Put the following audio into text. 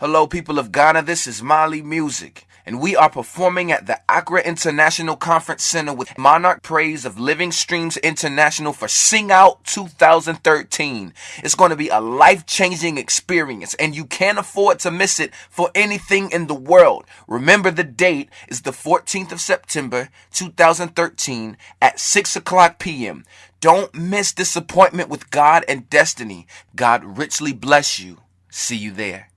Hello, people of Ghana. This is Mali Music, and we are performing at the Accra International Conference Center with Monarch Praise of Living Streams International for Sing Out 2013. It's going to be a life changing experience, and you can't afford to miss it for anything in the world. Remember, the date is the 14th of September 2013 at 6 o'clock p.m. Don't miss this appointment with God and destiny. God richly bless you. See you there.